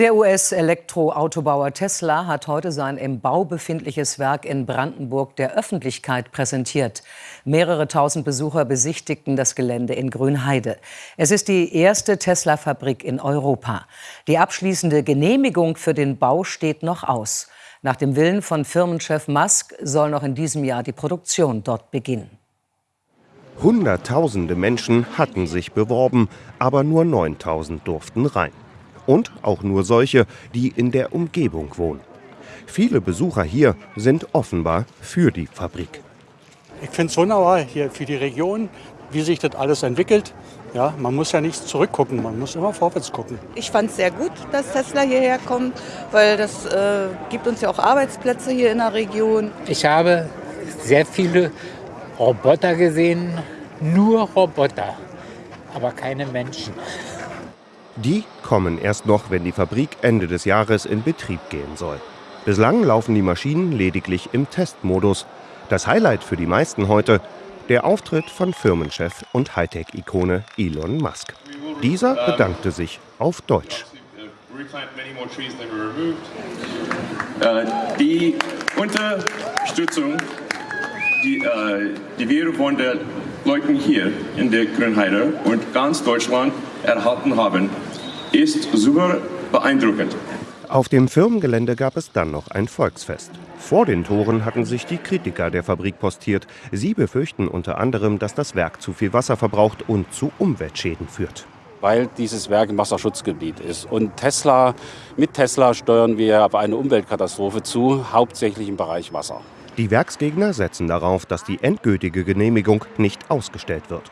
Der US-Elektroautobauer Tesla hat heute sein im Bau befindliches Werk in Brandenburg der Öffentlichkeit präsentiert. Mehrere tausend Besucher besichtigten das Gelände in Grünheide. Es ist die erste Tesla-Fabrik in Europa. Die abschließende Genehmigung für den Bau steht noch aus. Nach dem Willen von Firmenchef Musk soll noch in diesem Jahr die Produktion dort beginnen. Hunderttausende Menschen hatten sich beworben, aber nur 9000 durften rein. Und auch nur solche, die in der Umgebung wohnen. Viele Besucher hier sind offenbar für die Fabrik. Ich finde es wunderbar hier für die Region, wie sich das alles entwickelt. Ja, man muss ja nicht zurückgucken, man muss immer vorwärts gucken. Ich fand es sehr gut, dass Tesla hierher kommt, weil das äh, gibt uns ja auch Arbeitsplätze hier in der Region. Ich habe sehr viele Roboter gesehen, nur Roboter, aber keine Menschen. Die kommen erst noch, wenn die Fabrik Ende des Jahres in Betrieb gehen soll. Bislang laufen die Maschinen lediglich im Testmodus. Das Highlight für die meisten heute, der Auftritt von Firmenchef und Hightech-Ikone Elon Musk. Dieser bedankte sich auf Deutsch. Äh, die Unterstützung, die, äh, die wir von den Leuten hier in der Grünheide und ganz Deutschland erhalten haben, ist super beeindruckend. Auf dem Firmengelände gab es dann noch ein Volksfest. Vor den Toren hatten sich die Kritiker der Fabrik postiert. Sie befürchten unter anderem, dass das Werk zu viel Wasser verbraucht und zu Umweltschäden führt. Weil dieses Werk ein Wasserschutzgebiet ist. Und Tesla, mit Tesla steuern wir auf eine Umweltkatastrophe zu, hauptsächlich im Bereich Wasser. Die Werksgegner setzen darauf, dass die endgültige Genehmigung nicht ausgestellt wird.